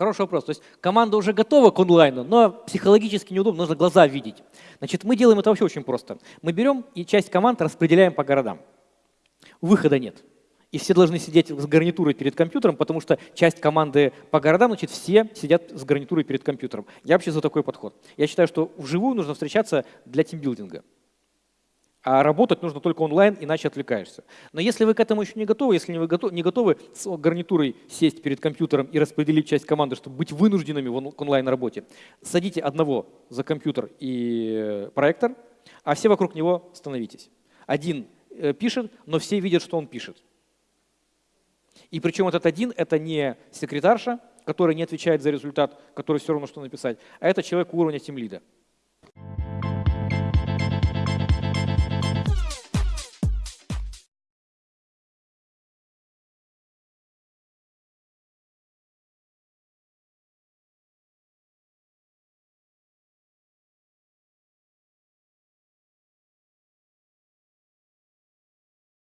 Хороший вопрос. То есть команда уже готова к онлайну, но психологически неудобно, нужно глаза видеть. Значит, мы делаем это вообще очень просто. Мы берем и часть команд распределяем по городам. Выхода нет. И все должны сидеть с гарнитурой перед компьютером, потому что часть команды по городам, значит, все сидят с гарнитурой перед компьютером. Я вообще за такой подход. Я считаю, что вживую нужно встречаться для тимбилдинга. А работать нужно только онлайн, иначе отвлекаешься. Но если вы к этому еще не готовы, если вы не готовы с гарнитурой сесть перед компьютером и распределить часть команды, чтобы быть вынужденными в онлайн-работе, садите одного за компьютер и э, проектор, а все вокруг него становитесь. Один э, пишет, но все видят, что он пишет. И причем этот один – это не секретарша, которая не отвечает за результат, который все равно что написать, а это человек уровня тимлида.